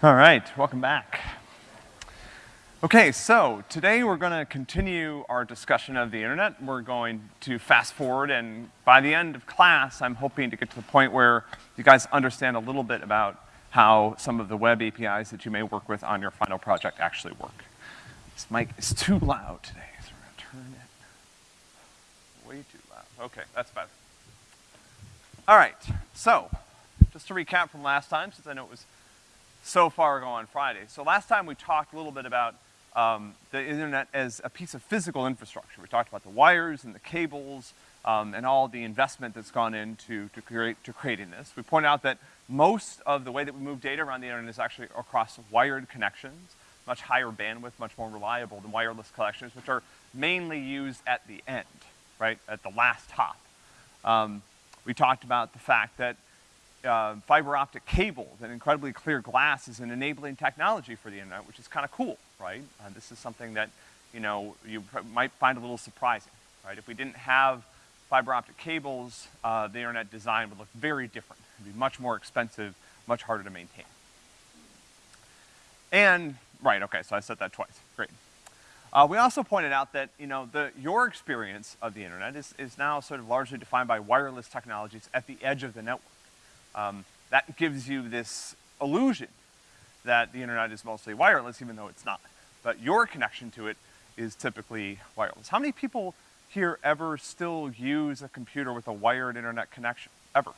All right, welcome back. Okay, so today we're gonna continue our discussion of the internet. We're going to fast forward, and by the end of class, I'm hoping to get to the point where you guys understand a little bit about how some of the web APIs that you may work with on your final project actually work. This mic is too loud today, so we're gonna turn it way too loud. Okay, that's better. All right, so, just to recap from last time, since I know it was so far ago on Friday. So last time we talked a little bit about um, the internet as a piece of physical infrastructure. We talked about the wires and the cables, um, and all the investment that's gone into to create, to creating this. We point out that most of the way that we move data around the internet is actually across wired connections, much higher bandwidth, much more reliable than wireless connections, which are mainly used at the end, right, at the last hop. Um, we talked about the fact that uh, fiber optic cables and incredibly clear glass is an enabling technology for the internet, which is kind of cool, right? Uh, this is something that, you know, you might find a little surprising, right? If we didn't have fiber optic cables, uh, the internet design would look very different. It'd be much more expensive, much harder to maintain. And, right, okay, so I said that twice, great. Uh, we also pointed out that, you know, the, your experience of the internet is, is now sort of largely defined by wireless technologies at the edge of the network. Um, that gives you this illusion that the internet is mostly wireless, even though it's not. But your connection to it is typically wireless. How many people here ever still use a computer with a wired internet connection? Ever?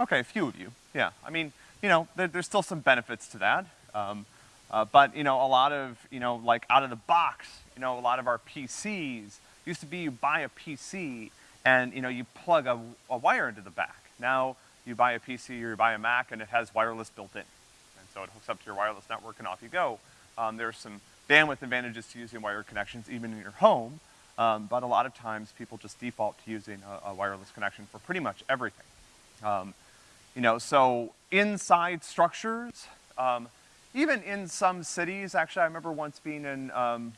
Okay, a few of you, yeah. I mean, you know, there, there's still some benefits to that. Um, uh, but, you know, a lot of, you know, like out of the box, you know, a lot of our PCs, used to be you buy a PC and, you know, you plug a, a wire into the back. Now, you buy a PC or you buy a Mac and it has wireless built in. And so it hooks up to your wireless network and off you go. Um, there's some bandwidth advantages to using wired connections even in your home, um, but a lot of times people just default to using a, a wireless connection for pretty much everything. Um, you know, so inside structures, um, even in some cities, actually I remember once being in, um,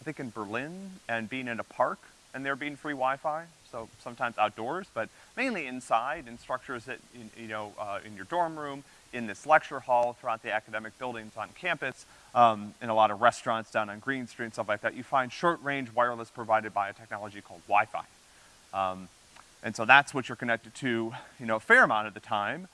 I think in Berlin, and being in a park, and there being free Wi-Fi, so sometimes outdoors, but mainly inside, in structures that, you know, uh, in your dorm room, in this lecture hall, throughout the academic buildings on campus, um, in a lot of restaurants down on Green Street and stuff like that, you find short-range wireless provided by a technology called Wi-Fi. Um, and so that's what you're connected to, you know, a fair amount of the time.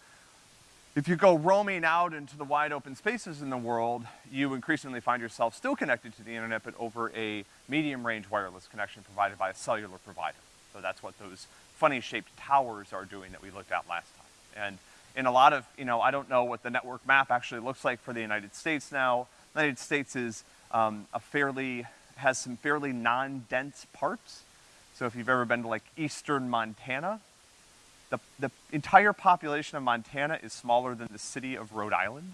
If you go roaming out into the wide open spaces in the world, you increasingly find yourself still connected to the internet, but over a medium range wireless connection provided by a cellular provider. So that's what those funny shaped towers are doing that we looked at last time. And in a lot of, you know, I don't know what the network map actually looks like for the United States now. The United States is um, a fairly, has some fairly non-dense parts. So if you've ever been to like eastern Montana, the, the entire population of Montana is smaller than the city of Rhode Island.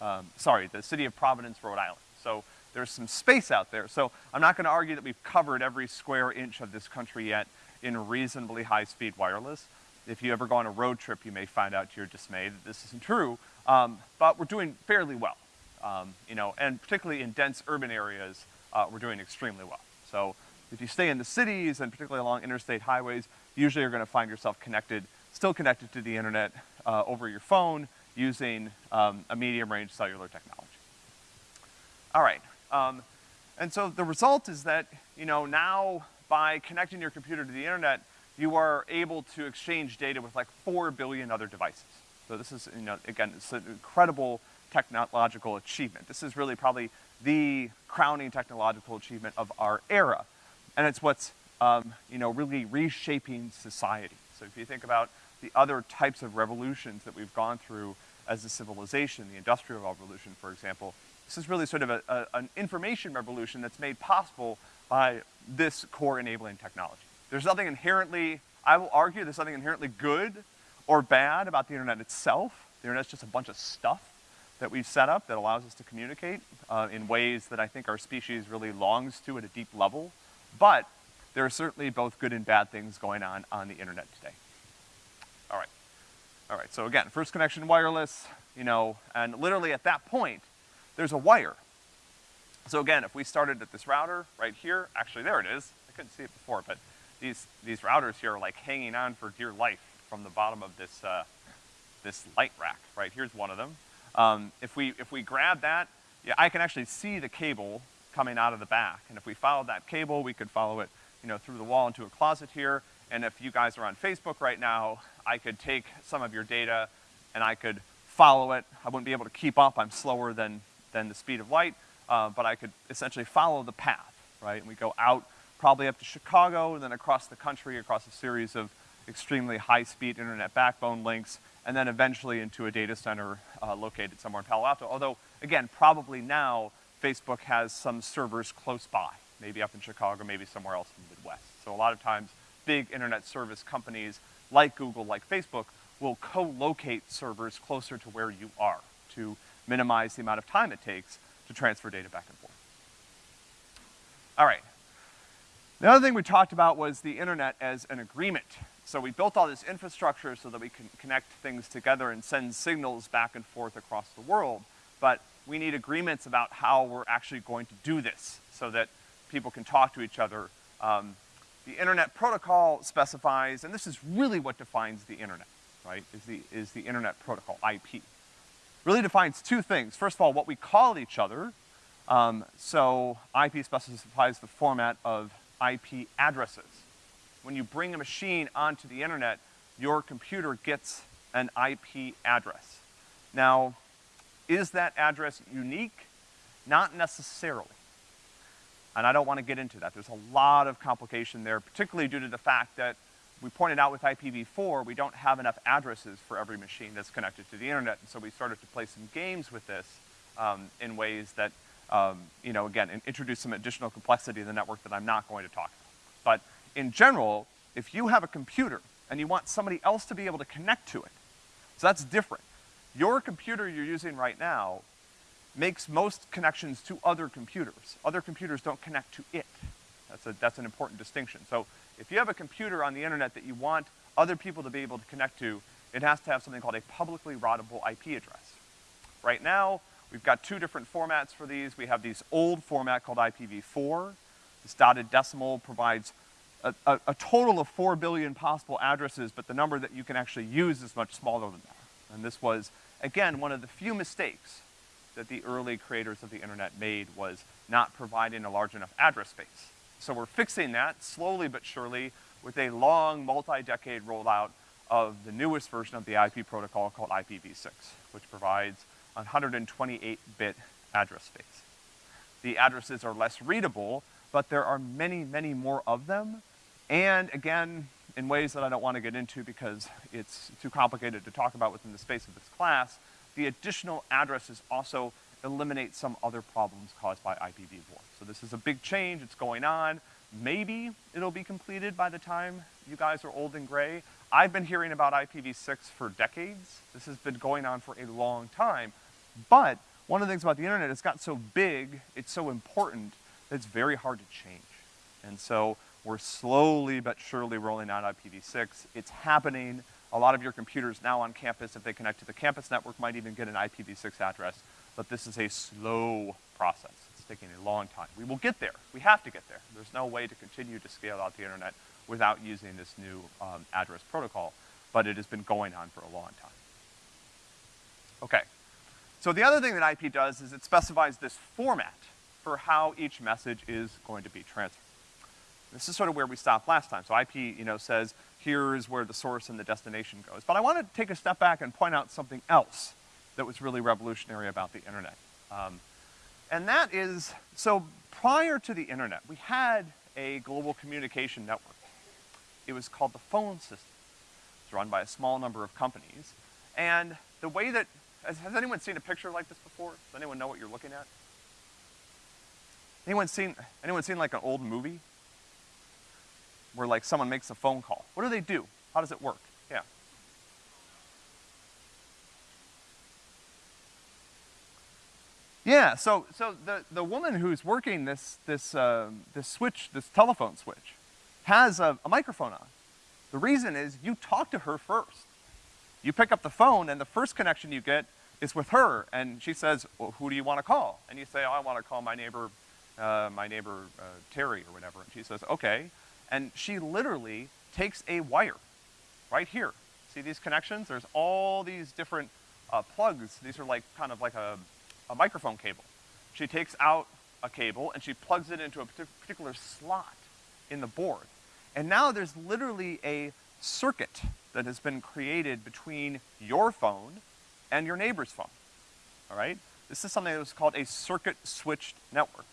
Um, sorry, the city of Providence, Rhode Island. So there's some space out there. So I'm not gonna argue that we've covered every square inch of this country yet in reasonably high-speed wireless. If you ever go on a road trip, you may find out to your dismay that this isn't true, um, but we're doing fairly well. Um, you know, and particularly in dense urban areas, uh, we're doing extremely well. So if you stay in the cities and particularly along interstate highways, usually you're gonna find yourself connected, still connected to the internet uh, over your phone using um, a medium-range cellular technology. All right, um, and so the result is that, you know, now by connecting your computer to the internet, you are able to exchange data with like four billion other devices. So this is, you know, again, it's an incredible technological achievement. This is really probably the crowning technological achievement of our era. And it's what's, um, you know, really reshaping society. So if you think about the other types of revolutions that we've gone through as a civilization, the Industrial Revolution, for example, this is really sort of a, a, an information revolution that's made possible by this core enabling technology. There's nothing inherently, I will argue, there's nothing inherently good or bad about the internet itself. The internet's just a bunch of stuff that we've set up that allows us to communicate uh, in ways that I think our species really longs to at a deep level. But there are certainly both good and bad things going on on the internet today. All right. All right, so again, first connection wireless, you know, and literally at that point, there's a wire so again, if we started at this router right here, actually there it is. I couldn't see it before, but these, these routers here are like hanging on for dear life from the bottom of this, uh, this light rack, right? Here's one of them. Um, if we, if we grab that, yeah, I can actually see the cable coming out of the back. And if we followed that cable, we could follow it, you know, through the wall into a closet here. And if you guys are on Facebook right now, I could take some of your data and I could follow it. I wouldn't be able to keep up. I'm slower than, than the speed of light, uh, but I could essentially follow the path, right? And we go out probably up to Chicago and then across the country, across a series of extremely high-speed internet backbone links, and then eventually into a data center uh, located somewhere in Palo Alto. Although, again, probably now Facebook has some servers close by, maybe up in Chicago, maybe somewhere else in the Midwest. So a lot of times, big internet service companies like Google, like Facebook, will co-locate servers closer to where you are to minimize the amount of time it takes to transfer data back and forth. All right. The other thing we talked about was the internet as an agreement. So we built all this infrastructure so that we can connect things together and send signals back and forth across the world. But we need agreements about how we're actually going to do this so that people can talk to each other. Um, the internet protocol specifies, and this is really what defines the internet right, is the, is the internet protocol, IP. Really defines two things. First of all, what we call each other. Um, so IP specifies the format of IP addresses. When you bring a machine onto the internet, your computer gets an IP address. Now, is that address unique? Not necessarily. And I don't want to get into that. There's a lot of complication there, particularly due to the fact that we pointed out with IPv4, we don't have enough addresses for every machine that's connected to the internet, and so we started to play some games with this um, in ways that, um, you know, again, introduce some additional complexity in the network that I'm not going to talk about. But in general, if you have a computer and you want somebody else to be able to connect to it, so that's different. Your computer you're using right now makes most connections to other computers. Other computers don't connect to it. That's a, that's an important distinction. So if you have a computer on the internet that you want other people to be able to connect to, it has to have something called a publicly routable IP address. Right now, we've got two different formats for these. We have these old format called IPv4. This dotted decimal provides a, a, a, total of four billion possible addresses, but the number that you can actually use is much smaller than that. And this was, again, one of the few mistakes that the early creators of the internet made was not providing a large enough address space. So we're fixing that slowly but surely with a long multi-decade rollout of the newest version of the IP protocol called IPv6, which provides 128-bit address space. The addresses are less readable, but there are many, many more of them. And again, in ways that I don't want to get into because it's too complicated to talk about within the space of this class, the additional addresses also eliminate some other problems caused by IPv4. So this is a big change, it's going on. Maybe it'll be completed by the time you guys are old and gray. I've been hearing about IPv6 for decades. This has been going on for a long time. But one of the things about the internet, it's got so big, it's so important, that it's very hard to change. And so we're slowly but surely rolling out IPv6. It's happening. A lot of your computers now on campus, if they connect to the campus network, might even get an IPv6 address. But this is a slow process It's taking a long time. We will get there. We have to get there. There's no way to continue to scale out the internet without using this new um, address protocol, but it has been going on for a long time. Okay. So the other thing that IP does is it specifies this format for how each message is going to be transferred. This is sort of where we stopped last time. So IP, you know, says here's where the source and the destination goes. But I want to take a step back and point out something else that was really revolutionary about the internet. Um, and that is, so prior to the internet, we had a global communication network. It was called the phone system. It's run by a small number of companies. And the way that, has, has anyone seen a picture like this before? Does anyone know what you're looking at? Anyone seen, anyone seen like an old movie? Where like someone makes a phone call. What do they do? How does it work? Yeah. Yeah, so, so the, the woman who's working this, this, uh, this switch, this telephone switch, has a, a microphone on. The reason is you talk to her first. You pick up the phone and the first connection you get is with her, and she says, well, who do you want to call? And you say, oh, I want to call my neighbor, uh, my neighbor uh, Terry or whatever. And she says, okay. And she literally takes a wire right here. See these connections? There's all these different uh, plugs, these are like, kind of like a, a microphone cable. She takes out a cable and she plugs it into a particular slot in the board. And now there's literally a circuit that has been created between your phone and your neighbor's phone, all right? This is something that was called a circuit switched network.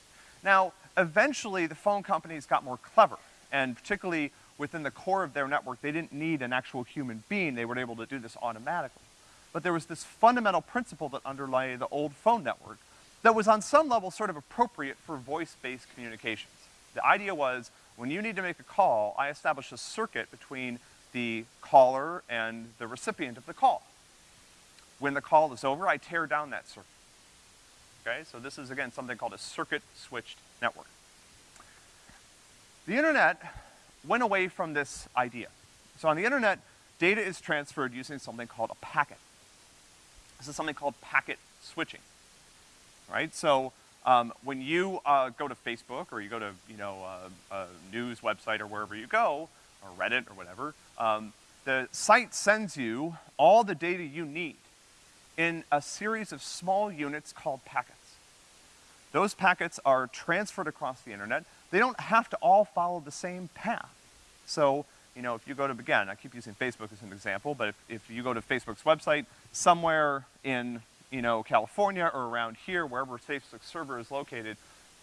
Now, eventually the phone companies got more clever, and particularly within the core of their network, they didn't need an actual human being, they were able to do this automatically. But there was this fundamental principle that underlay the old phone network that was on some level sort of appropriate for voice-based communications. The idea was, when you need to make a call, I establish a circuit between the caller and the recipient of the call. When the call is over, I tear down that circuit. Okay, so this is again something called a circuit switched network. The internet went away from this idea. So on the internet, data is transferred using something called a packet. This is something called packet switching, right? So um, when you uh, go to Facebook or you go to, you know, uh, a news website or wherever you go, or Reddit or whatever, um, the site sends you all the data you need in a series of small units called packets. Those packets are transferred across the internet. They don't have to all follow the same path. So, you know, if you go to, again, I keep using Facebook as an example, but if, if you go to Facebook's website, somewhere in, you know, California or around here, wherever Facebook's server is located,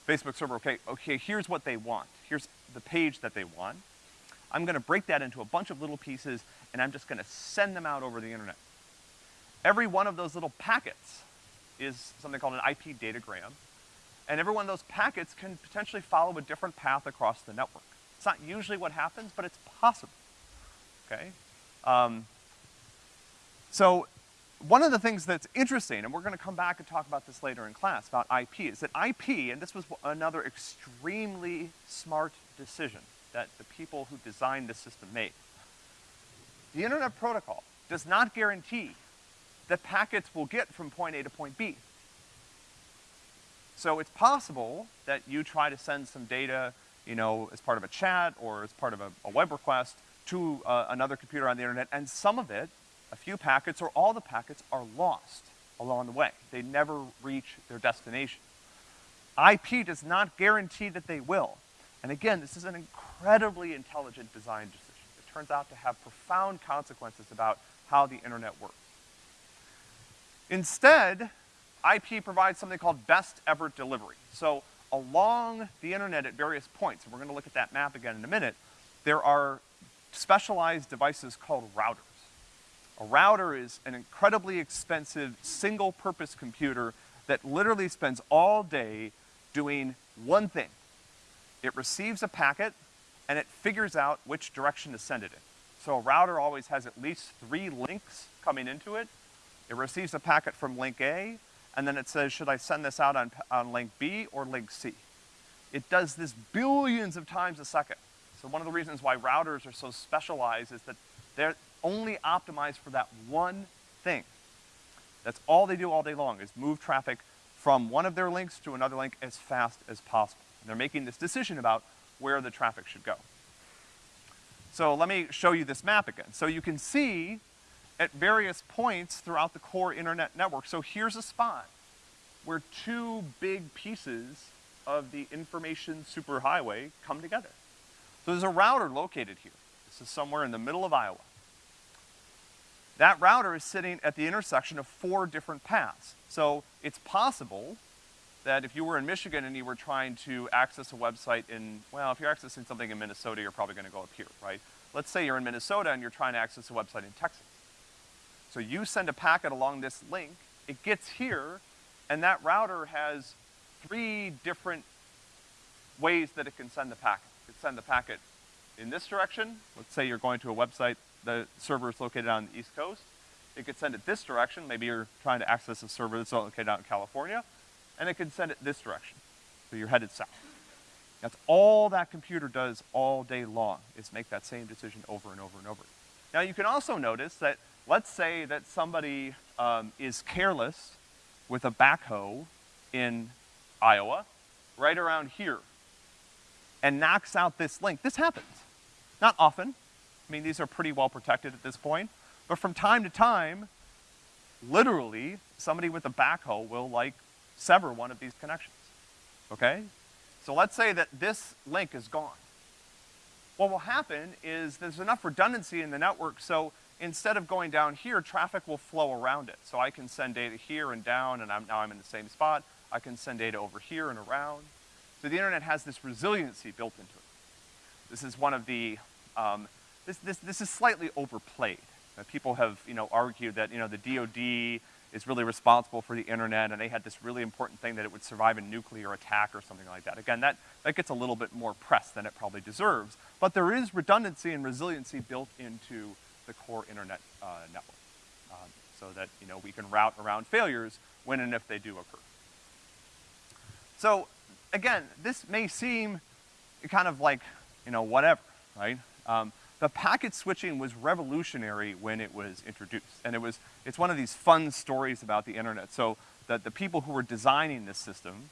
Facebook server, okay, okay, here's what they want. Here's the page that they want. I'm gonna break that into a bunch of little pieces, and I'm just gonna send them out over the internet. Every one of those little packets is something called an IP datagram, and every one of those packets can potentially follow a different path across the network. It's not usually what happens, but it's possible, okay? Um, so one of the things that's interesting, and we're gonna come back and talk about this later in class, about IP, is that IP, and this was another extremely smart decision that the people who designed this system made. The internet protocol does not guarantee that packets will get from point A to point B. So it's possible that you try to send some data, you know, as part of a chat or as part of a, a web request to uh, another computer on the internet, and some of it, a few packets or all the packets are lost along the way. They never reach their destination. IP does not guarantee that they will. And again, this is an incredibly intelligent design decision. It turns out to have profound consequences about how the internet works. Instead, IP provides something called best effort delivery. So along the internet at various points, and we're gonna look at that map again in a minute, there are specialized devices called routers. A router is an incredibly expensive single-purpose computer that literally spends all day doing one thing. It receives a packet, and it figures out which direction to send it in. So a router always has at least three links coming into it. It receives a packet from link A, and then it says, should I send this out on, on link B or link C? It does this billions of times a second. So one of the reasons why routers are so specialized is that they're only optimized for that one thing. That's all they do all day long, is move traffic from one of their links to another link as fast as possible. And they're making this decision about where the traffic should go. So let me show you this map again. So you can see at various points throughout the core internet network. So here's a spot where two big pieces of the information superhighway come together. So there's a router located here. This is somewhere in the middle of Iowa. That router is sitting at the intersection of four different paths. So it's possible that if you were in Michigan and you were trying to access a website in, well, if you're accessing something in Minnesota, you're probably gonna go up here, right? Let's say you're in Minnesota and you're trying to access a website in Texas. So you send a packet along this link, it gets here, and that router has three different ways that it can send the packet. It can send the packet in this direction. Let's say you're going to a website, the server is located on the East Coast. It could send it this direction. Maybe you're trying to access a server that's located out in California. And it can send it this direction. So you're headed south. That's all that computer does all day long, is make that same decision over and over and over. Now you can also notice that Let's say that somebody um, is careless with a backhoe in Iowa, right around here, and knocks out this link. This happens. Not often. I mean, these are pretty well protected at this point. But from time to time, literally, somebody with a backhoe will like sever one of these connections, okay? So let's say that this link is gone. What will happen is there's enough redundancy in the network, so instead of going down here, traffic will flow around it. So I can send data here and down, and I'm, now I'm in the same spot. I can send data over here and around. So the internet has this resiliency built into it. This is one of the, um, this, this, this is slightly overplayed. People have, you know, argued that, you know, the DoD is really responsible for the internet and they had this really important thing that it would survive a nuclear attack or something like that. Again, that, that gets a little bit more press than it probably deserves, but there is redundancy and resiliency built into the core internet uh, network. Um, so that, you know, we can route around failures when and if they do occur. So, again, this may seem kind of like, you know, whatever, right? Um, the packet switching was revolutionary when it was introduced. And it was, it's one of these fun stories about the internet. So that the people who were designing this system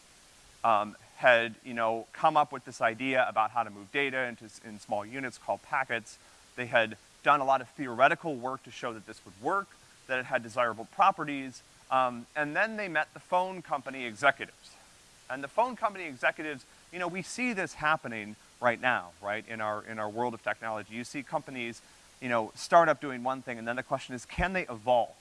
um, had, you know, come up with this idea about how to move data into, in small units called packets. They had done a lot of theoretical work to show that this would work, that it had desirable properties, um, and then they met the phone company executives. And the phone company executives, you know, we see this happening right now, right, in our, in our world of technology. You see companies, you know, start up doing one thing, and then the question is, can they evolve?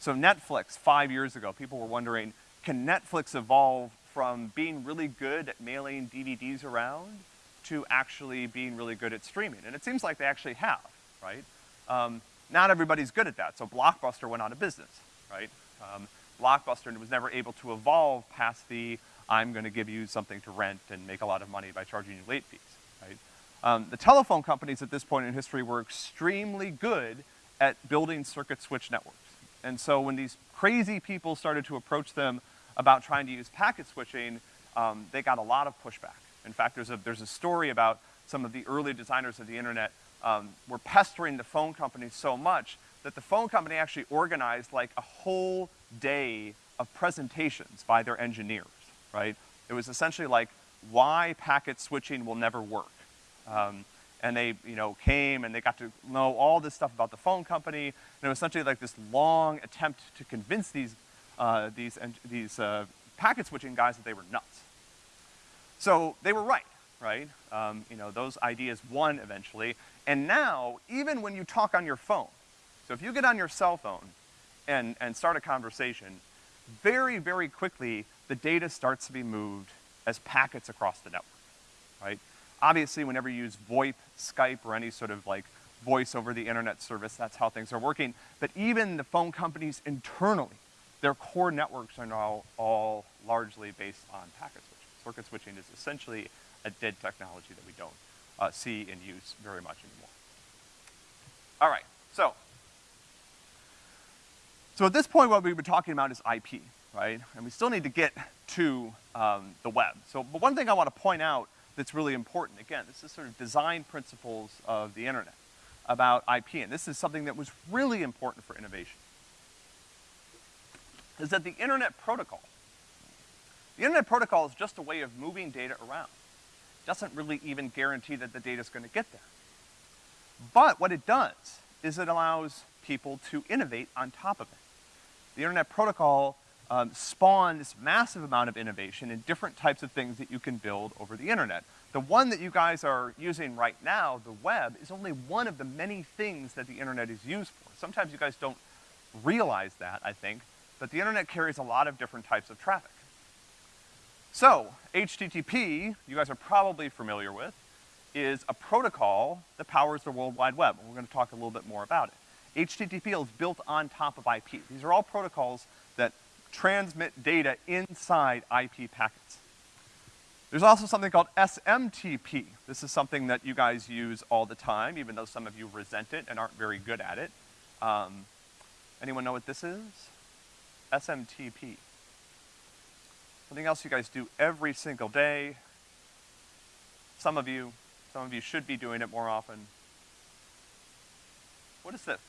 So Netflix, five years ago, people were wondering, can Netflix evolve from being really good at mailing DVDs around to actually being really good at streaming? And it seems like they actually have, right? Um, not everybody's good at that, so Blockbuster went out of business, right? Um, Blockbuster was never able to evolve past the I'm gonna give you something to rent and make a lot of money by charging you late fees, right? Um, the telephone companies at this point in history were extremely good at building circuit switch networks. And so when these crazy people started to approach them about trying to use packet switching, um, they got a lot of pushback. In fact, there's a, there's a story about some of the early designers of the internet um, were pestering the phone company so much that the phone company actually organized like a whole day of presentations by their engineers right? It was essentially like why packet switching will never work. Um, and they, you know, came and they got to know all this stuff about the phone company, and it was essentially like this long attempt to convince these, uh, these, these uh, packet switching guys that they were nuts. So they were right, right? Um, you know, those ideas won eventually, and now, even when you talk on your phone, so if you get on your cell phone and, and start a conversation, very, very quickly, the data starts to be moved as packets across the network, right? Obviously, whenever you use VoIP, Skype, or any sort of like voice over the internet service, that's how things are working. But even the phone companies internally, their core networks are now all largely based on packet switching. Circuit switching is essentially a dead technology that we don't uh, see and use very much anymore. All right, so. So at this point, what we've been talking about is IP right? And we still need to get to um, the web. So, but one thing I want to point out that's really important, again, this is sort of design principles of the internet about IP, and this is something that was really important for innovation, is that the internet protocol, the internet protocol is just a way of moving data around. Doesn't really even guarantee that the data is gonna get there. But what it does is it allows people to innovate on top of it. The internet protocol um, spawned this massive amount of innovation in different types of things that you can build over the internet. The one that you guys are using right now, the web, is only one of the many things that the internet is used for. Sometimes you guys don't realize that, I think, but the internet carries a lot of different types of traffic. So, HTTP, you guys are probably familiar with, is a protocol that powers the World Wide Web, we're gonna talk a little bit more about it. HTTP is built on top of IP. These are all protocols that transmit data inside IP packets. There's also something called SMTP. This is something that you guys use all the time, even though some of you resent it and aren't very good at it. Um, anyone know what this is? SMTP. Something else you guys do every single day. Some of you, some of you should be doing it more often. What is this?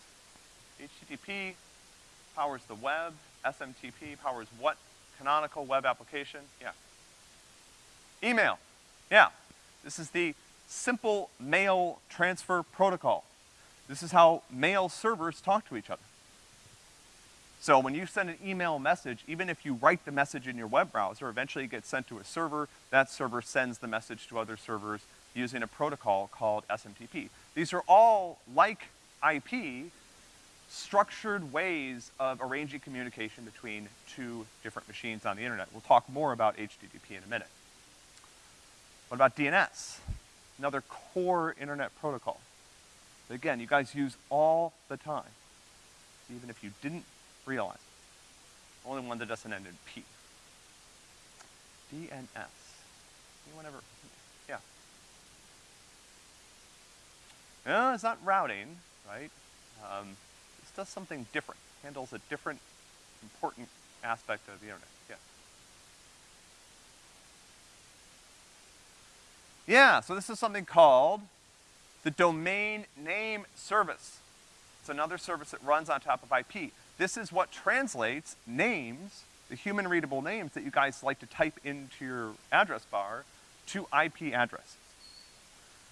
HTTP powers the web. SMTP powers what canonical web application? Yeah. Email. Yeah. This is the simple mail transfer protocol. This is how mail servers talk to each other. So when you send an email message, even if you write the message in your web browser, eventually it gets sent to a server. That server sends the message to other servers using a protocol called SMTP. These are all, like IP, structured ways of arranging communication between two different machines on the internet. We'll talk more about HTTP in a minute. What about DNS? Another core internet protocol. Again, you guys use all the time, even if you didn't realize. Only one that doesn't end in P. DNS. Anyone ever, yeah. No, it's not routing, right? Um, this does something different, handles a different important aspect of the internet, yeah. Yeah, so this is something called the domain name service. It's another service that runs on top of IP. This is what translates names, the human readable names that you guys like to type into your address bar, to IP addresses.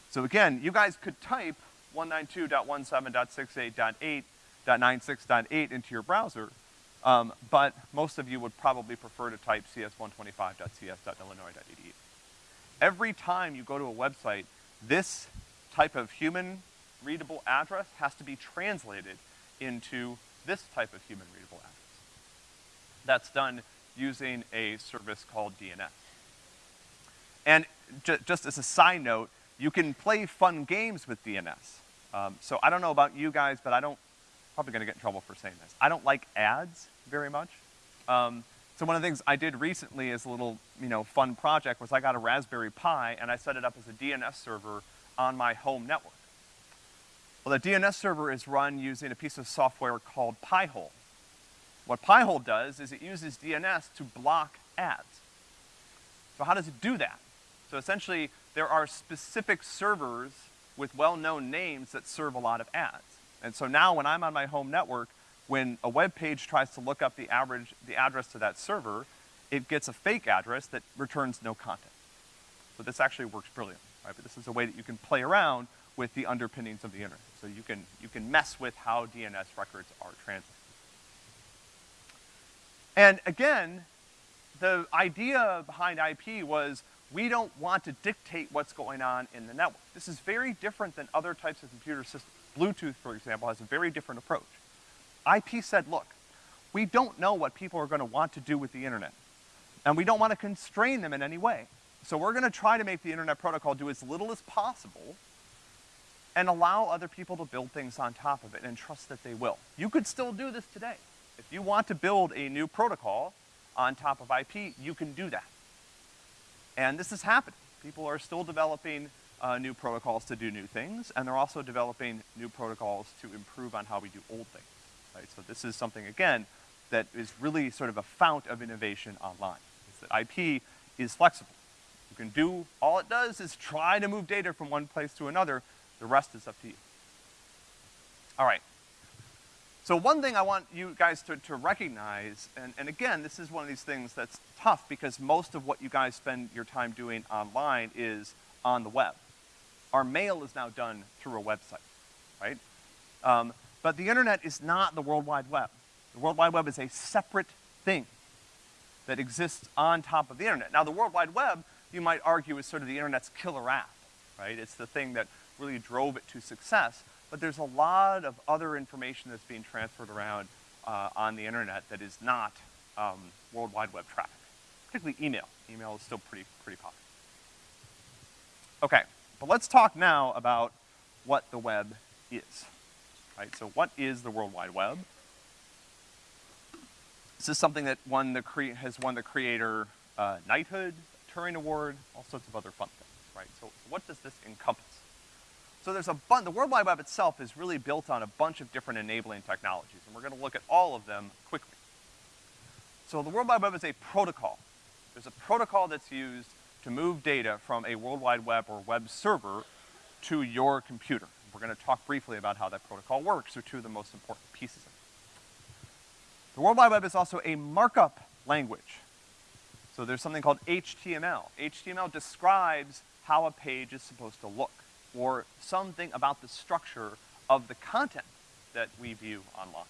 So again, you guys could type 192.17.68.8.96.8 into your browser, um, but most of you would probably prefer to type cs125.cs.illinois.edu. Every time you go to a website, this type of human readable address has to be translated into this type of human readable address. That's done using a service called DNS. And ju just as a side note, you can play fun games with DNS. Um, so I don't know about you guys, but I don't, probably gonna get in trouble for saying this. I don't like ads very much. Um, so one of the things I did recently as a little, you know, fun project was I got a Raspberry Pi and I set it up as a DNS server on my home network. Well, the DNS server is run using a piece of software called Pi-hole. What Pi-hole does is it uses DNS to block ads. So how does it do that? So essentially, there are specific servers with well-known names that serve a lot of ads. And so now when I'm on my home network, when a web page tries to look up the average, the address to that server, it gets a fake address that returns no content. So this actually works brilliantly, right? But this is a way that you can play around with the underpinnings of the internet. So you can, you can mess with how DNS records are translated. And again, the idea behind IP was we don't want to dictate what's going on in the network. This is very different than other types of computer systems. Bluetooth, for example, has a very different approach. IP said, look, we don't know what people are gonna want to do with the internet. And we don't wanna constrain them in any way. So we're gonna try to make the internet protocol do as little as possible and allow other people to build things on top of it and trust that they will. You could still do this today. If you want to build a new protocol on top of IP, you can do that. And this is happening. People are still developing uh, new protocols to do new things, and they're also developing new protocols to improve on how we do old things, right? So this is something, again, that is really sort of a fount of innovation online, is that IP is flexible. You can do, all it does is try to move data from one place to another, the rest is up to you. All right. So one thing I want you guys to, to recognize, and, and again, this is one of these things that's tough because most of what you guys spend your time doing online is on the web. Our mail is now done through a website, right? Um, but the internet is not the World Wide Web. The World Wide Web is a separate thing that exists on top of the internet. Now the World Wide Web, you might argue, is sort of the internet's killer app, right? It's the thing that really drove it to success. But there's a lot of other information that's being transferred around uh, on the internet that is not um, World Wide Web traffic, particularly email. Email is still pretty, pretty popular. Okay, but let's talk now about what the web is, right? So what is the World Wide Web? This is something that won the cre has won the creator uh, knighthood, Turing Award, all sorts of other fun things, right? So, so what does this encompass? So there's a bunch, the World Wide Web itself is really built on a bunch of different enabling technologies, and we're gonna look at all of them quickly. So the World Wide Web is a protocol. There's a protocol that's used to move data from a World Wide Web or web server to your computer. We're gonna talk briefly about how that protocol works, or two of the most important pieces of it. The World Wide Web is also a markup language. So there's something called HTML. HTML describes how a page is supposed to look or something about the structure of the content that we view online.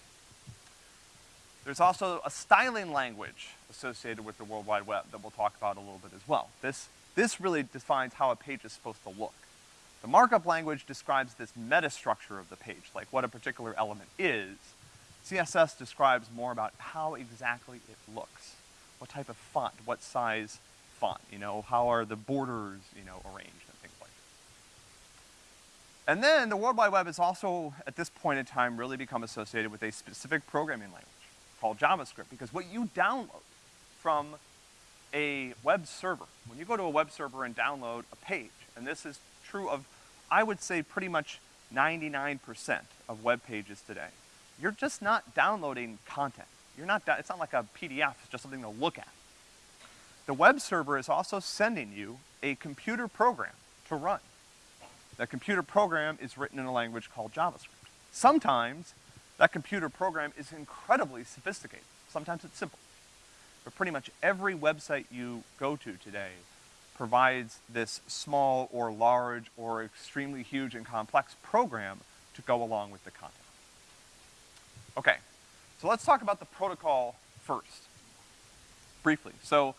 There's also a styling language associated with the World Wide Web that we'll talk about a little bit as well. This, this really defines how a page is supposed to look. The markup language describes this metastructure of the page, like what a particular element is. CSS describes more about how exactly it looks. What type of font, what size font, you know, how are the borders, you know, arranged and things like that. And then the World Wide Web has also, at this point in time, really become associated with a specific programming language called JavaScript, because what you download from a web server, when you go to a web server and download a page, and this is true of, I would say, pretty much 99% of web pages today, you're just not downloading content. You're not, it's not like a PDF, it's just something to look at. The web server is also sending you a computer program to run. That computer program is written in a language called JavaScript. Sometimes that computer program is incredibly sophisticated. Sometimes it's simple. But pretty much every website you go to today provides this small or large or extremely huge and complex program to go along with the content. Okay, so let's talk about the protocol first, briefly. So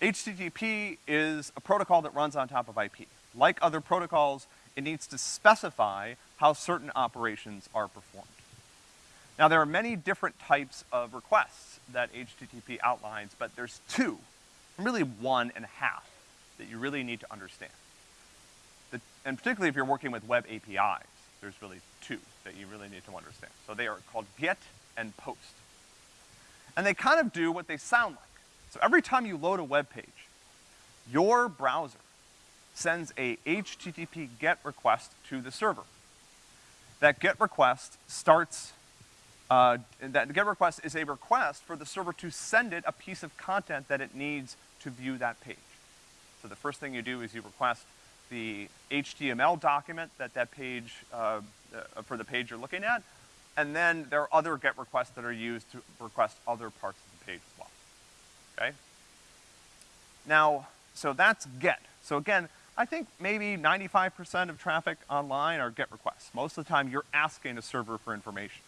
HTTP is a protocol that runs on top of IP. Like other protocols, it needs to specify how certain operations are performed. Now there are many different types of requests that HTTP outlines, but there's two, really one and a half, that you really need to understand. The, and particularly if you're working with web APIs, there's really two that you really need to understand. So they are called get and post. And they kind of do what they sound like. So every time you load a web page, your browser sends a HTTP GET request to the server. That GET request starts, uh, that GET request is a request for the server to send it a piece of content that it needs to view that page. So the first thing you do is you request the HTML document that that page, uh, uh, for the page you're looking at, and then there are other GET requests that are used to request other parts of the page as well okay? Now, so that's GET. So again, I think maybe 95% of traffic online are GET requests. Most of the time, you're asking a server for information.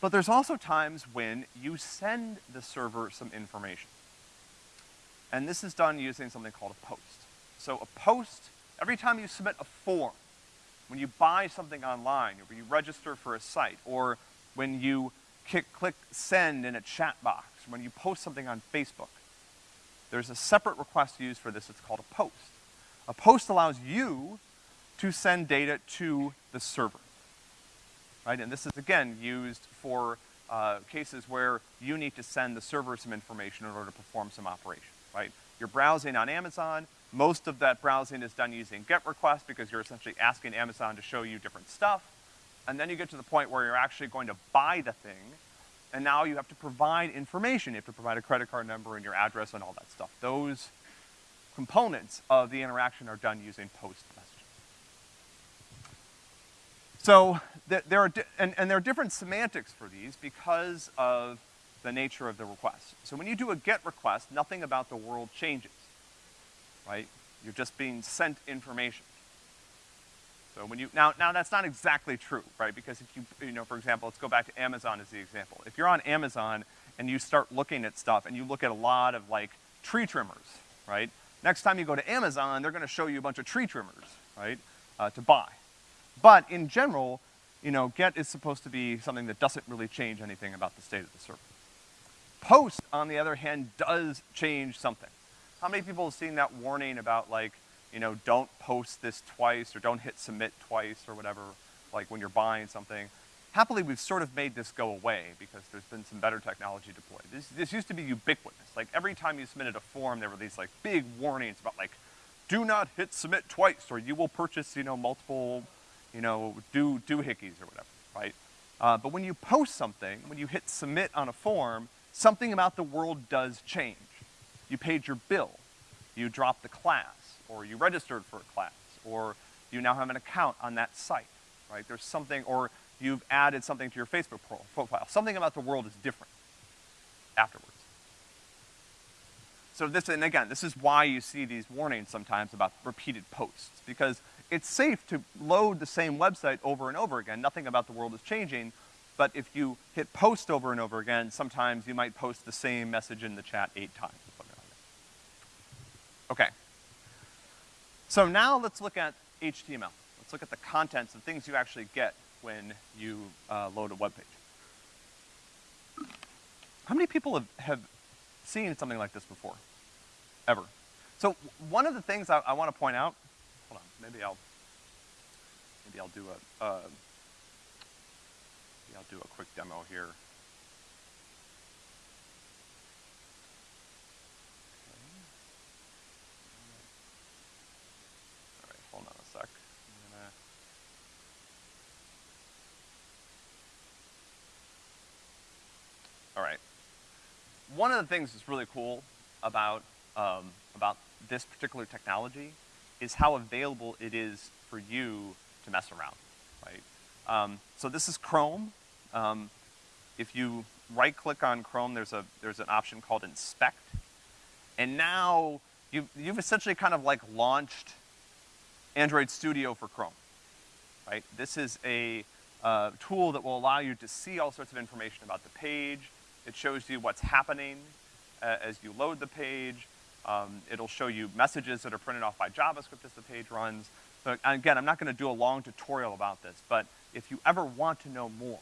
But there's also times when you send the server some information. And this is done using something called a post. So a post, every time you submit a form, when you buy something online, or when you register for a site, or when you click send in a chat box, when you post something on Facebook, there's a separate request used for this, it's called a post. A post allows you to send data to the server, right? And this is, again, used for uh, cases where you need to send the server some information in order to perform some operation, right? You're browsing on Amazon, most of that browsing is done using GET requests because you're essentially asking Amazon to show you different stuff, and then you get to the point where you're actually going to buy the thing, and now you have to provide information. You have to provide a credit card number and your address and all that stuff. Those components of the interaction are done using post messaging. So th there are, and, and there are different semantics for these because of the nature of the request. So when you do a GET request, nothing about the world changes, right? You're just being sent information. So when you, now, now that's not exactly true, right? Because if you, you know, for example, let's go back to Amazon as the example. If you're on Amazon and you start looking at stuff and you look at a lot of like tree trimmers, right? Next time you go to Amazon, they're gonna show you a bunch of tree trimmers, right, uh, to buy. But in general, you know, GET is supposed to be something that doesn't really change anything about the state of the server. Post, on the other hand, does change something. How many people have seen that warning about like, you know, don't post this twice or don't hit submit twice or whatever, like when you're buying something. Happily, we've sort of made this go away because there's been some better technology deployed. This, this used to be ubiquitous. Like every time you submitted a form, there were these like big warnings about like, do not hit submit twice or you will purchase, you know, multiple, you know, do, do doohickeys or whatever, right? Uh, but when you post something, when you hit submit on a form, something about the world does change. You paid your bill. You dropped the class or you registered for a class, or you now have an account on that site, right? There's something, or you've added something to your Facebook pro profile. Something about the world is different afterwards. So this, and again, this is why you see these warnings sometimes about repeated posts, because it's safe to load the same website over and over again. Nothing about the world is changing, but if you hit post over and over again, sometimes you might post the same message in the chat eight times. Okay. So now let's look at HTML. Let's look at the contents, the things you actually get when you uh, load a web page. How many people have, have seen something like this before? Ever? So one of the things I, I want to point out, hold on, maybe I'll, maybe I'll do a, uh, maybe I'll do a quick demo here. All right, hold on a sec. I'm gonna All right. One of the things that's really cool about, um, about this particular technology is how available it is for you to mess around, right? Um, so this is Chrome. Um, if you right-click on Chrome, there's a, there's an option called Inspect. And now, you've, you've essentially kind of like launched Android Studio for Chrome, right? This is a, uh, tool that will allow you to see all sorts of information about the page. It shows you what's happening uh, as you load the page. Um, it'll show you messages that are printed off by JavaScript as the page runs. So again, I'm not gonna do a long tutorial about this, but if you ever want to know more,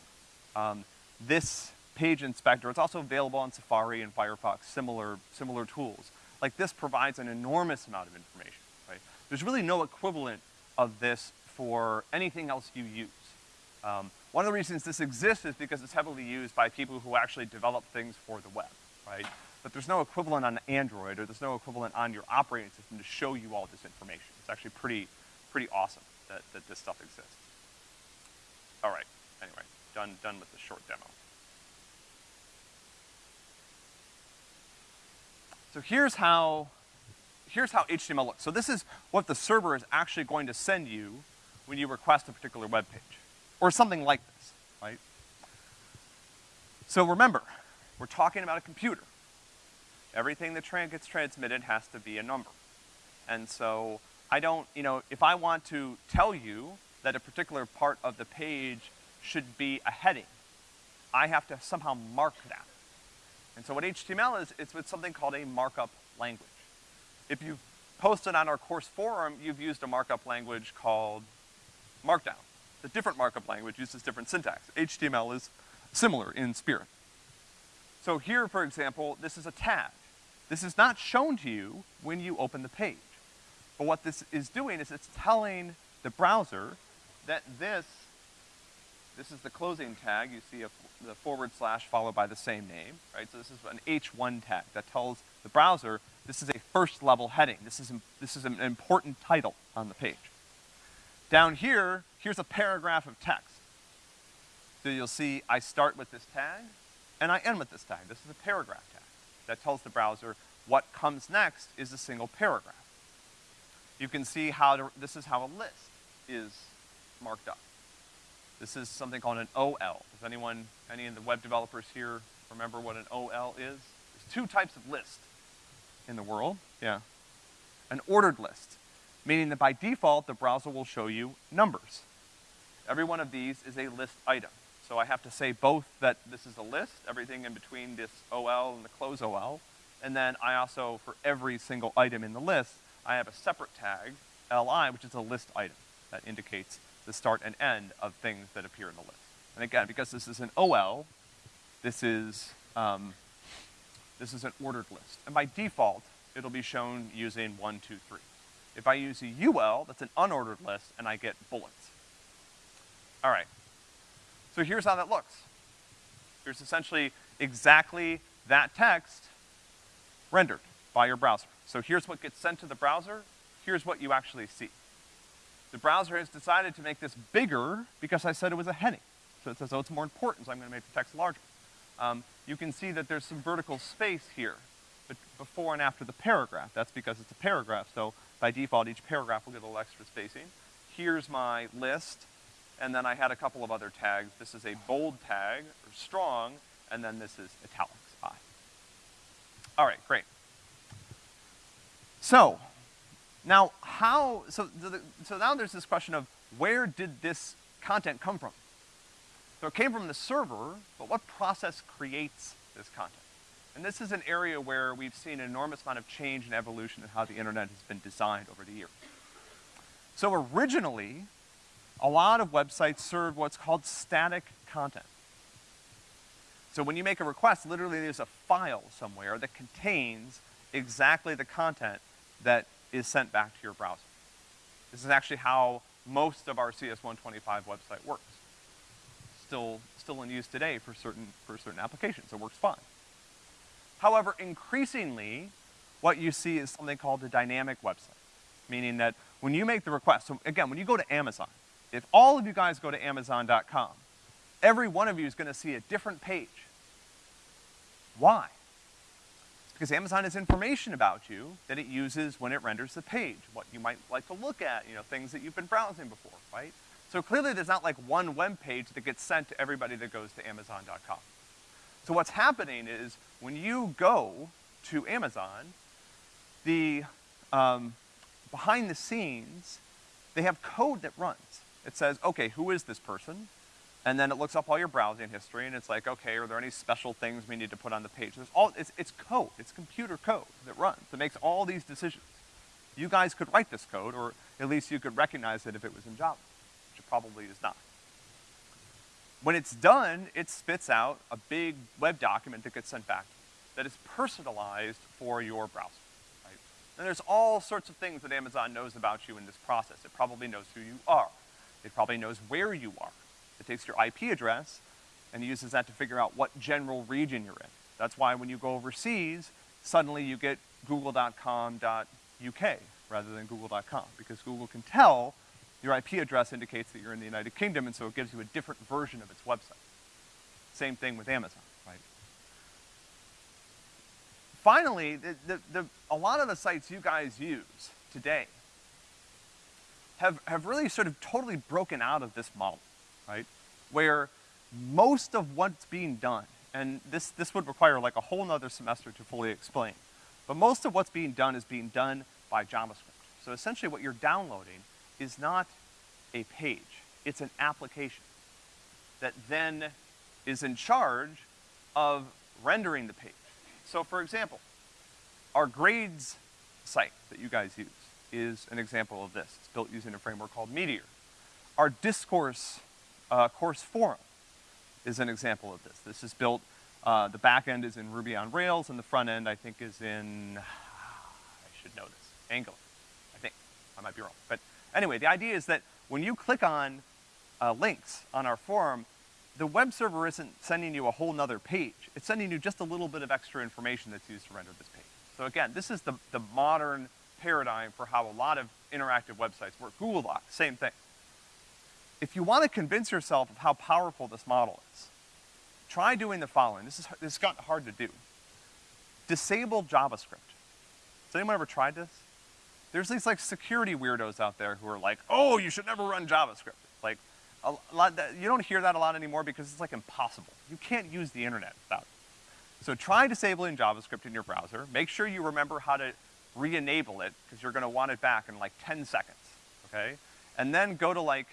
um, this page inspector, it's also available on Safari and Firefox, similar, similar tools. Like this provides an enormous amount of information, right? There's really no equivalent of this for anything else you use. Um, one of the reasons this exists is because it's heavily used by people who actually develop things for the web, right? But there's no equivalent on Android, or there's no equivalent on your operating system to show you all this information. It's actually pretty, pretty awesome that, that this stuff exists. All right, anyway, done, done with the short demo. So here's how, here's how HTML looks. So this is what the server is actually going to send you when you request a particular web page. Or something like this, right? So remember, we're talking about a computer. Everything that tra gets transmitted has to be a number. And so I don't, you know, if I want to tell you that a particular part of the page should be a heading, I have to somehow mark that. And so what HTML is, it's with something called a markup language. If you've posted on our course forum, you've used a markup language called Markdown. The different markup language uses different syntax. HTML is similar in spirit. So here, for example, this is a tag. This is not shown to you when you open the page. But what this is doing is it's telling the browser that this, this is the closing tag. You see a, the forward slash followed by the same name, right? So this is an H1 tag that tells the browser this is a first level heading. This is, this is an important title on the page. Down here, here's a paragraph of text. So you'll see I start with this tag, and I end with this tag. This is a paragraph tag that tells the browser what comes next is a single paragraph. You can see how to, this is how a list is marked up. This is something called an OL. Does anyone, any of the web developers here remember what an OL is? There's two types of list in the world, yeah. An ordered list, meaning that by default, the browser will show you numbers. Every one of these is a list item. So I have to say both that this is a list, everything in between this OL and the close OL, and then I also, for every single item in the list, I have a separate tag, li, which is a list item that indicates the start and end of things that appear in the list. And again, because this is an OL, this is, um, this is an ordered list. And by default, it'll be shown using one, two, three. If I use a UL, that's an unordered list, and I get bullets. All right, so here's how that looks. Here's essentially exactly that text rendered by your browser. So here's what gets sent to the browser, here's what you actually see. The browser has decided to make this bigger because I said it was a heading. So it says, oh, it's more important, so I'm gonna make the text larger. Um, you can see that there's some vertical space here, before and after the paragraph. That's because it's a paragraph, so by default, each paragraph will get a little extra spacing. Here's my list, and then I had a couple of other tags. This is a bold tag, or strong, and then this is italics, I. All right, great. So, now how, so, the, so now there's this question of where did this content come from? So it came from the server, but what process creates this content? And this is an area where we've seen an enormous amount of change and evolution in how the internet has been designed over the years. So originally, a lot of websites serve what's called static content. So when you make a request, literally there's a file somewhere that contains exactly the content that is sent back to your browser. This is actually how most of our CS125 website works. Still, still in use today for certain, for certain applications, it works fine. However, increasingly, what you see is something called a dynamic website, meaning that when you make the request, so again, when you go to Amazon, if all of you guys go to Amazon.com, every one of you is gonna see a different page. Why? It's because Amazon has information about you that it uses when it renders the page, what you might like to look at, you know, things that you've been browsing before, right? So clearly there's not like one web page that gets sent to everybody that goes to Amazon.com. So what's happening is when you go to Amazon, the, um, behind the scenes, they have code that runs. It says, okay, who is this person? And then it looks up all your browsing history and it's like, okay, are there any special things we need to put on the page? There's all, it's, it's code, it's computer code that runs, that makes all these decisions. You guys could write this code, or at least you could recognize it if it was in Java, which it probably is not. When it's done, it spits out a big web document that gets sent back that is personalized for your browser, right? And there's all sorts of things that Amazon knows about you in this process. It probably knows who you are. It probably knows where you are. It takes your IP address and uses that to figure out what general region you're in. That's why when you go overseas, suddenly you get google.com.uk rather than google.com, because Google can tell your IP address indicates that you're in the United Kingdom, and so it gives you a different version of its website. Same thing with Amazon, right? Finally, the, the, the, a lot of the sites you guys use today have, have really sort of totally broken out of this model, right? Where most of what's being done, and this, this would require like a whole nother semester to fully explain, but most of what's being done is being done by JavaScript. So essentially what you're downloading is not a page, it's an application that then is in charge of rendering the page. So for example, our grades site that you guys use is an example of this. It's built using a framework called Meteor. Our discourse uh, course forum is an example of this. This is built, uh, the back end is in Ruby on Rails, and the front end I think is in, I should know this, Angular, I think. I might be wrong. But Anyway, the idea is that when you click on uh, links on our forum, the web server isn't sending you a whole nother page. It's sending you just a little bit of extra information that's used to render this page. So again, this is the, the modern paradigm for how a lot of interactive websites work. Google Docs, same thing. If you want to convince yourself of how powerful this model is, try doing the following. This is, this has gotten hard to do. Disable JavaScript. Has anyone ever tried this? There's these like security weirdos out there who are like, oh, you should never run JavaScript. Like, a lot, that, you don't hear that a lot anymore because it's like impossible. You can't use the internet without it. So try disabling JavaScript in your browser. Make sure you remember how to re-enable it, because you're gonna want it back in like 10 seconds, okay? And then go to like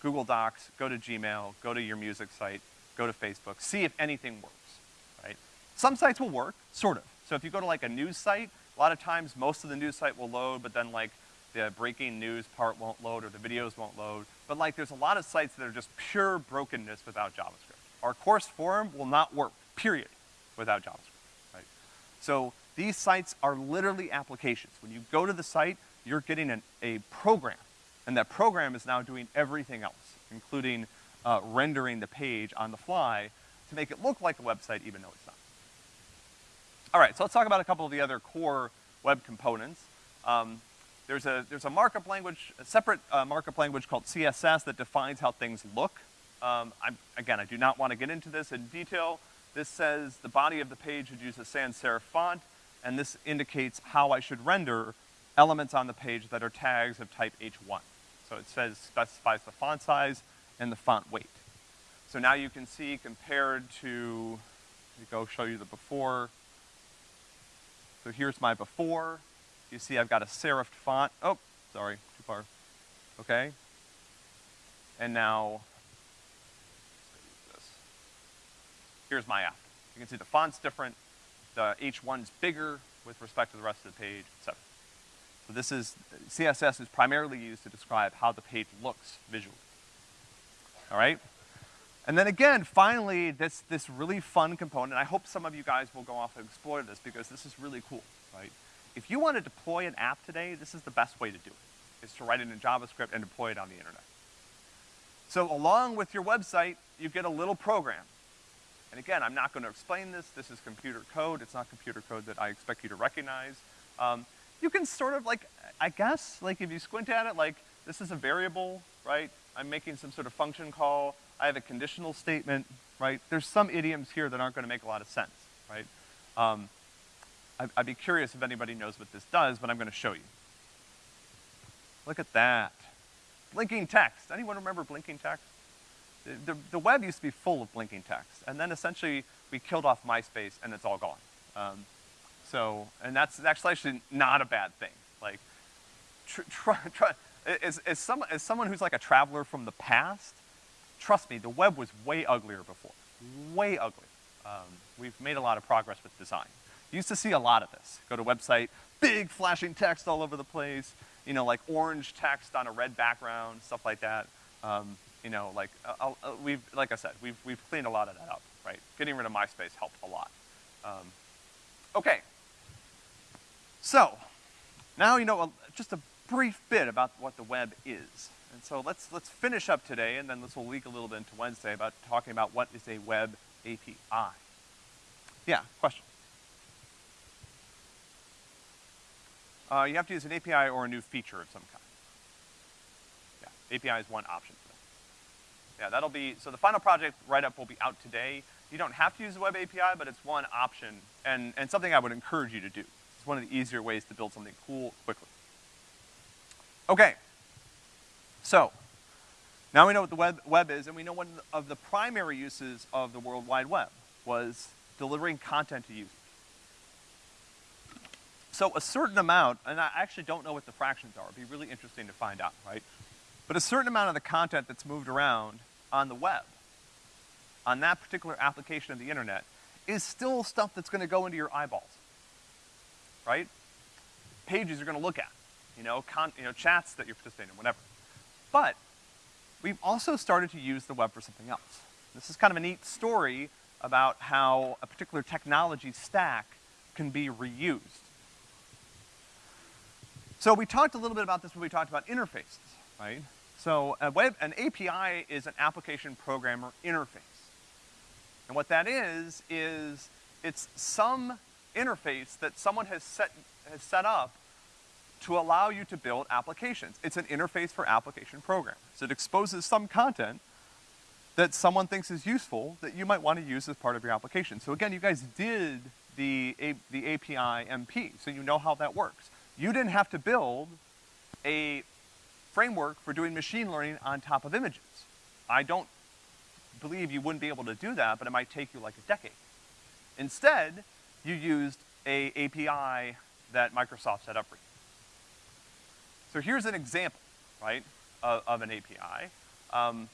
Google Docs, go to Gmail, go to your music site, go to Facebook, see if anything works, right? Some sites will work, sort of. So if you go to like a news site, a lot of times, most of the news site will load, but then like the breaking news part won't load or the videos won't load. But like there's a lot of sites that are just pure brokenness without JavaScript. Our course forum will not work, period, without JavaScript, right? So these sites are literally applications. When you go to the site, you're getting an, a program, and that program is now doing everything else, including uh, rendering the page on the fly to make it look like a website even though it's not. All right, so let's talk about a couple of the other core web components. Um, there's a, there's a markup language, a separate uh, markup language called CSS that defines how things look. Um, again, I do not want to get into this in detail. This says the body of the page should use a sans serif font, and this indicates how I should render elements on the page that are tags of type H1. So it says, specifies the font size and the font weight. So now you can see compared to, let me go show you the before, so here's my before. You see I've got a serifed font. Oh, sorry, too far. Okay. And now, here's my after. You can see the font's different, the H1's bigger with respect to the rest of the page. So this is, CSS is primarily used to describe how the page looks visually. All right? And then again, finally, this, this really fun component, I hope some of you guys will go off and explore this because this is really cool, right? If you want to deploy an app today, this is the best way to do it, is to write it in JavaScript and deploy it on the internet. So along with your website, you get a little program. And again, I'm not gonna explain this, this is computer code, it's not computer code that I expect you to recognize. Um, you can sort of like, I guess, like if you squint at it, like, this is a variable, right? I'm making some sort of function call, I have a conditional statement, right? There's some idioms here that aren't gonna make a lot of sense, right? Um, I'd, I'd be curious if anybody knows what this does, but I'm gonna show you. Look at that. Blinking text. Anyone remember blinking text? The, the, the, web used to be full of blinking text, and then essentially we killed off MySpace and it's all gone. Um, so, and that's actually, actually not a bad thing. Like, tr tr tr as, as, some, as someone who's like a traveler from the past, trust me, the web was way uglier before. Way uglier. Um, we've made a lot of progress with design. You used to see a lot of this. Go to a website, big flashing text all over the place, you know, like orange text on a red background, stuff like that. Um, you know, like, uh, uh, we've, like I said, we've, we've cleaned a lot of that up, right? Getting rid of MySpace helped a lot. Um, okay. So, now you know just a brief bit about what the web is. And so let's, let's finish up today, and then this will leak a little bit into Wednesday about talking about what is a web API. Yeah, question? Uh, you have to use an API or a new feature of some kind. Yeah, API is one option. Yeah, that'll be, so the final project write-up will be out today. You don't have to use the web API, but it's one option, and, and something I would encourage you to do. It's one of the easier ways to build something cool quickly. Okay. So, now we know what the web, web is, and we know one of the primary uses of the World Wide Web was delivering content to users. So a certain amount, and I actually don't know what the fractions are, it'd be really interesting to find out, right? But a certain amount of the content that's moved around on the web, on that particular application of the internet, is still stuff that's gonna go into your eyeballs, right? Pages you're gonna look at, you know, you know, chats that you're participating in, whatever. But, we've also started to use the web for something else. This is kind of a neat story about how a particular technology stack can be reused. So we talked a little bit about this when we talked about interfaces, right? So a web, an API is an application programmer interface. And what that is, is it's some interface that someone has set, has set up to allow you to build applications. It's an interface for application programmers. It exposes some content that someone thinks is useful that you might want to use as part of your application. So again, you guys did the, A the API MP, so you know how that works. You didn't have to build a framework for doing machine learning on top of images. I don't believe you wouldn't be able to do that, but it might take you like a decade. Instead, you used a API that Microsoft set up for you. So here's an example, right, of, of an API. Um,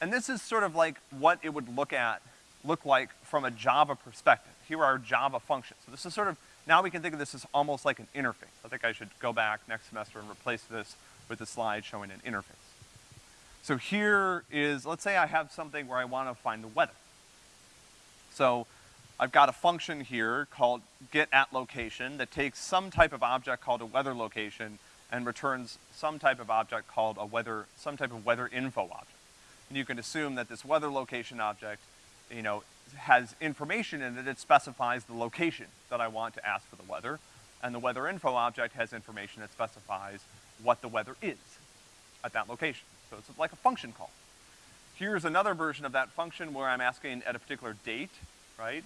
and this is sort of like what it would look at, look like from a Java perspective. Here are Java functions. So this is sort of now we can think of this as almost like an interface. I think I should go back next semester and replace this with a slide showing an interface. So here is, let's say I have something where I wanna find the weather. So I've got a function here called get at location that takes some type of object called a weather location and returns some type of object called a weather, some type of weather info object. And you can assume that this weather location object, you know, has information in it, it specifies the location that I want to ask for the weather, and the weather info object has information that specifies what the weather is at that location. So it's like a function call. Here's another version of that function where I'm asking at a particular date, right?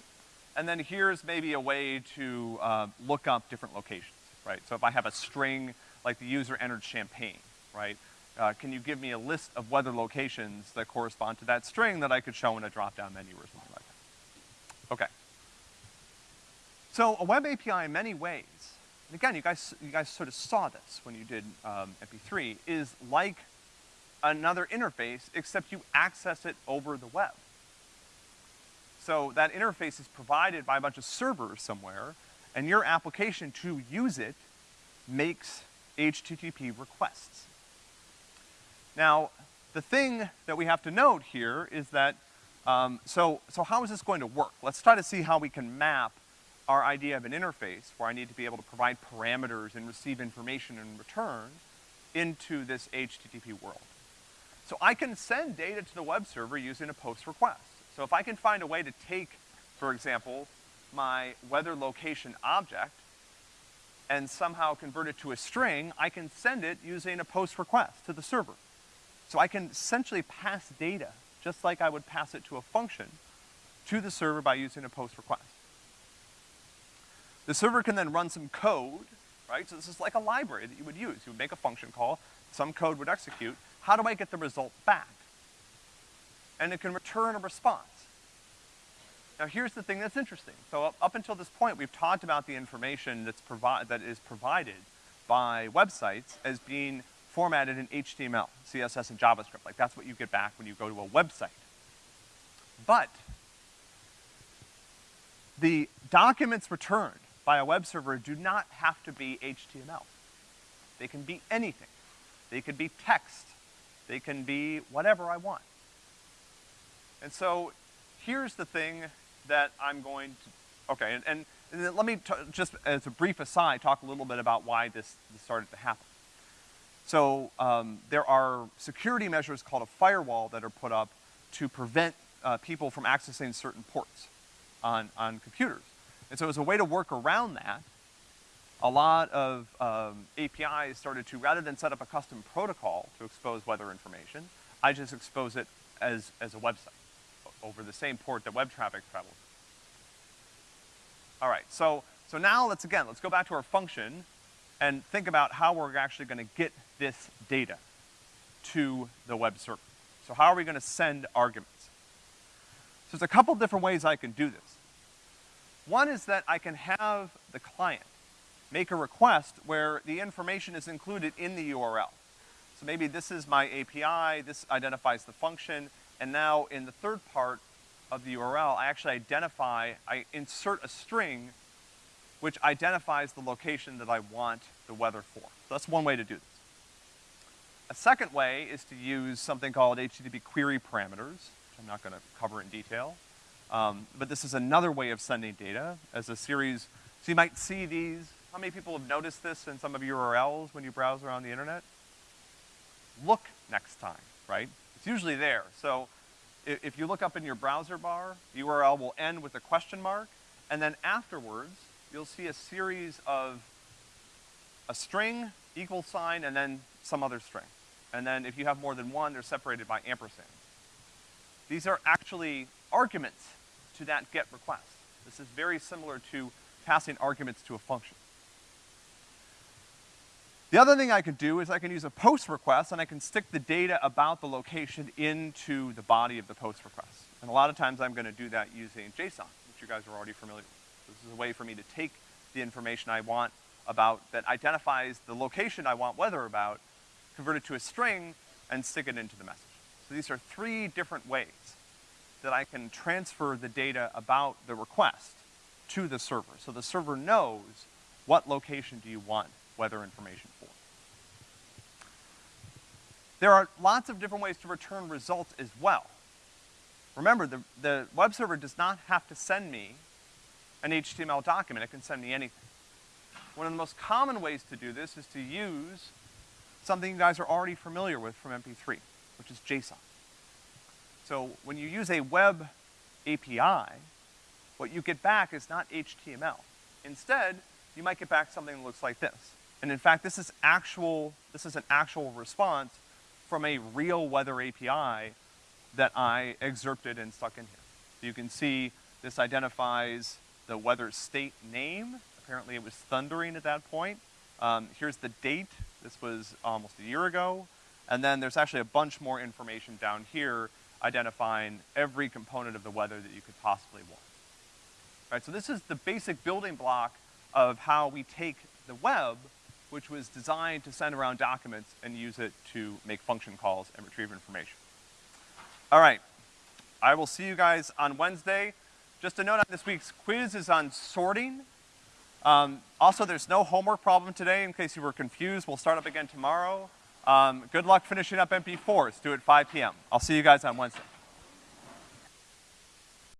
And then here's maybe a way to uh, look up different locations, right? So if I have a string, like the user entered Champaign, right? Uh, can you give me a list of weather locations that correspond to that string that I could show in a drop-down menu or something like that? Okay. So a web API in many ways, and again, you guys, you guys sort of saw this when you did um, MP3, is like another interface, except you access it over the web. So that interface is provided by a bunch of servers somewhere, and your application to use it makes HTTP requests. Now, the thing that we have to note here is that, um, so, so how is this going to work? Let's try to see how we can map our idea of an interface where I need to be able to provide parameters and receive information in return into this HTTP world. So I can send data to the web server using a post request. So if I can find a way to take, for example, my weather location object and somehow convert it to a string, I can send it using a post request to the server. So I can essentially pass data, just like I would pass it to a function, to the server by using a post request. The server can then run some code, right? So this is like a library that you would use. You would make a function call, some code would execute. How do I get the result back? And it can return a response. Now here's the thing that's interesting. So up, until this point, we've talked about the information that's provi that is provided by websites as being formatted in HTML, CSS, and JavaScript. Like that's what you get back when you go to a website. But the documents returned by a web server do not have to be HTML. They can be anything. They could be text. They can be whatever I want. And so here's the thing that I'm going to, okay, and, and, and let me just as a brief aside talk a little bit about why this, this started to happen. So um, there are security measures called a firewall that are put up to prevent uh, people from accessing certain ports on, on computers. And so as a way to work around that, a lot of um, APIs started to, rather than set up a custom protocol to expose weather information, I just expose it as, as a website over the same port that web traffic travels. All right, so, so now let's again, let's go back to our function and think about how we're actually gonna get this data to the web server. So how are we gonna send arguments? So there's a couple different ways I can do this. One is that I can have the client make a request where the information is included in the URL. So maybe this is my API, this identifies the function, and now in the third part of the URL, I actually identify, I insert a string which identifies the location that I want the weather for. So that's one way to do this. A second way is to use something called HTTP query parameters, which I'm not gonna cover in detail. Um, but this is another way of sending data as a series. So you might see these. How many people have noticed this in some of your URLs when you browse around the internet? Look next time, right? It's usually there. So if, if you look up in your browser bar, the URL will end with a question mark, and then afterwards, you'll see a series of a string, equal sign, and then some other string. And then if you have more than one, they're separated by ampersands. These are actually arguments to that GET request. This is very similar to passing arguments to a function. The other thing I can do is I can use a post request and I can stick the data about the location into the body of the post request. And a lot of times I'm gonna do that using JSON, which you guys are already familiar with. This is a way for me to take the information I want about, that identifies the location I want weather about, convert it to a string, and stick it into the message. So these are three different ways that I can transfer the data about the request to the server. So the server knows what location do you want weather information for. There are lots of different ways to return results as well. Remember, the, the web server does not have to send me an HTML document, it can send me anything. One of the most common ways to do this is to use something you guys are already familiar with from MP3, which is JSON. So when you use a web API, what you get back is not HTML. Instead, you might get back something that looks like this. And in fact, this is actual, this is an actual response from a real weather API that I excerpted and stuck in here. You can see this identifies the weather state name. Apparently it was thundering at that point. Um, here's the date. This was almost a year ago. And then there's actually a bunch more information down here identifying every component of the weather that you could possibly want. Right, so this is the basic building block of how we take the web which was designed to send around documents and use it to make function calls and retrieve information. All right, I will see you guys on Wednesday. just a note on this week's quiz is on sorting. Um, also, there's no homework problem today, in case you were confused. We'll start up again tomorrow. Um, good luck finishing up MP4s. Do it 5 p.m. I'll see you guys on Wednesday.